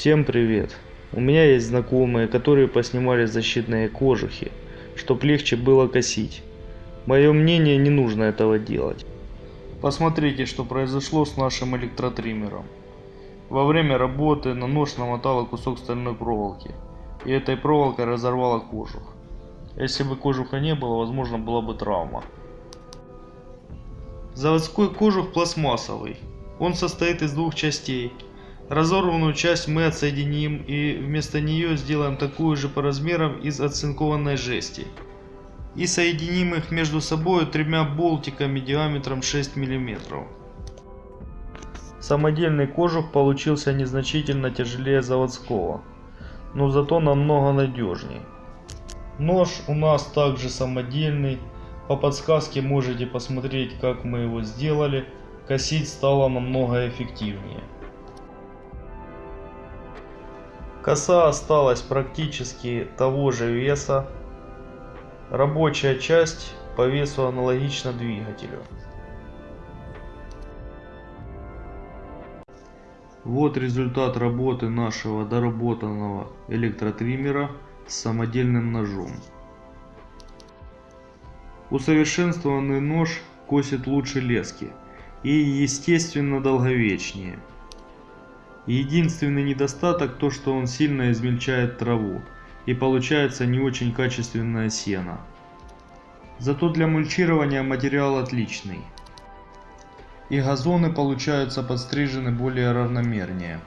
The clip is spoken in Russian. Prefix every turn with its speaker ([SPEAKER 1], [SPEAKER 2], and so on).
[SPEAKER 1] Всем привет! У меня есть знакомые, которые поснимали защитные кожухи, чтоб легче было косить. Мое мнение, не нужно этого делать. Посмотрите, что произошло с нашим электротриммером. Во время работы на нож намотало кусок стальной проволоки, и этой проволокой разорвало кожух. Если бы кожуха не было, возможно была бы травма. Заводской кожух пластмассовый. Он состоит из двух частей. Разорванную часть мы отсоединим и вместо нее сделаем такую же по размерам из оцинкованной жести. И соединим их между собой тремя болтиками диаметром 6 мм. Самодельный кожух получился незначительно тяжелее заводского, но зато намного надежнее. Нож у нас также самодельный, по подсказке можете посмотреть как мы его сделали, косить стало намного эффективнее. Коса осталась практически того же веса. Рабочая часть по весу аналогична двигателю. Вот результат работы нашего доработанного электротриммера с самодельным ножом. Усовершенствованный нож косит лучше лески и естественно долговечнее. Единственный недостаток то, что он сильно измельчает траву и получается не очень качественное сено. Зато для мульчирования материал отличный. И газоны получаются подстрижены более равномернее.